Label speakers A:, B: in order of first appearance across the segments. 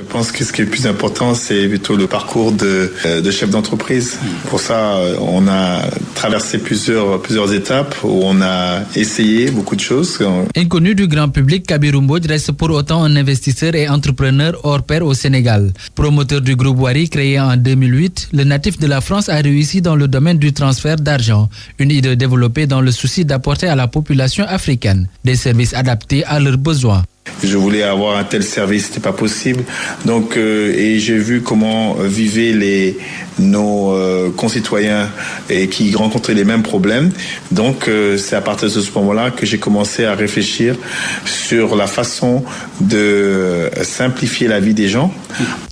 A: Je pense que ce qui est plus important, c'est plutôt le parcours de, euh, de chef d'entreprise. Pour ça, euh, on a traversé plusieurs, étapes où on a essayé beaucoup de choses.
B: Inconnu du grand public, Kabirou reste pour autant un investisseur et entrepreneur hors pair au Sénégal. Promoteur du groupe Wari créé en 2008, le natif de la France a réussi dans le domaine du transfert d'argent, une idée développée dans le souci d'apporter à la population africaine des services adaptés à leurs besoins.
A: Je voulais avoir un tel service, c'était pas possible. Donc, euh, et j'ai vu comment vivaient les nos euh, concitoyens et qui rencontraient les mêmes problèmes. Donc, euh, c'est à partir de ce moment-là que j'ai commencé à réfléchir sur la façon de simplifier la vie des gens.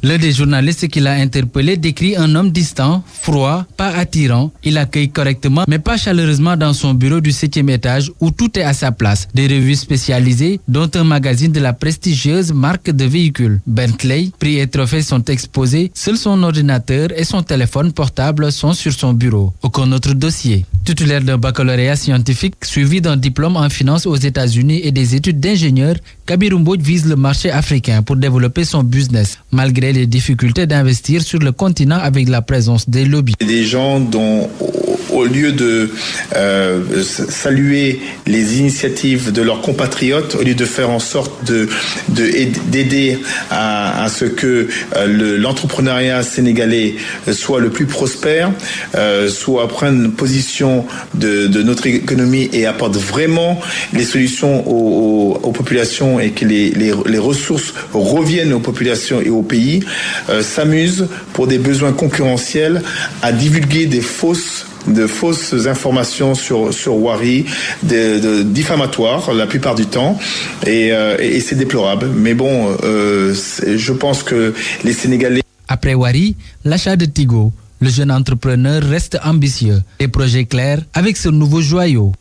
B: L'un des journalistes qui l'a interpellé décrit un homme distant, froid, pas attirant. Il accueille correctement, mais pas chaleureusement dans son bureau du septième étage où tout est à sa place. Des revues spécialisées, dont un magazine de la prestigieuse marque de véhicules Bentley. Prix et trophées sont exposés. Seul son ordinateur et son téléphone portable sont sur son bureau. Aucun autre dossier. Titulaire d'un baccalauréat scientifique suivi d'un diplôme en finance aux États-Unis et des études d'ingénieur, Kabirumbo vise le marché africain pour développer son business, malgré les difficultés d'investir sur le continent avec la présence des lobbies.
A: Des gens dont au lieu de euh, saluer les initiatives de leurs compatriotes, au lieu de faire en sorte de d'aider à, ce que euh, l'entrepreneuriat sénégalais soit le plus prospère, euh, soit prenne position de, notre économie et apporte vraiment les solutions aux, populations et que les, les, les, ressources reviennent aux populations et aux pays, euh, s'amusent pour des besoins concurrentiels à divulguer des fausses de fausses informations sur, sur Wari, de, diffamatoires la plupart du temps, et, euh, c'est déplorable. Mais bon, euh, je pense que les Sénégalais...
B: Après Wari, l'achat de Tigo, le jeune entrepreneur reste ambitieux. Des projets clairs avec ce nouveau joyau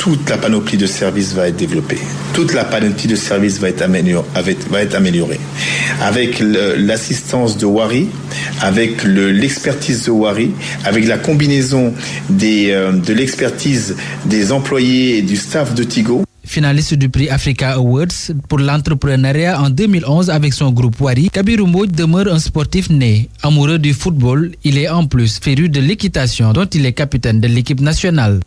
A: toute la panoplie de services va être développée. Toute la panoplie de services va être, améliorée. Avec l'assistance de Wari, avec l'expertise de Wari, avec la combinaison euh, de l'expertise des employés et du staff de Tigo.
B: Finaliste du prix Africa Awards pour l'entrepreneuriat en 2011 avec son groupe Wari, Kabiru demeure un sportif né. Amoureux du football, il est en plus féru de l'équitation dont il est capitaine de l'équipe nationale.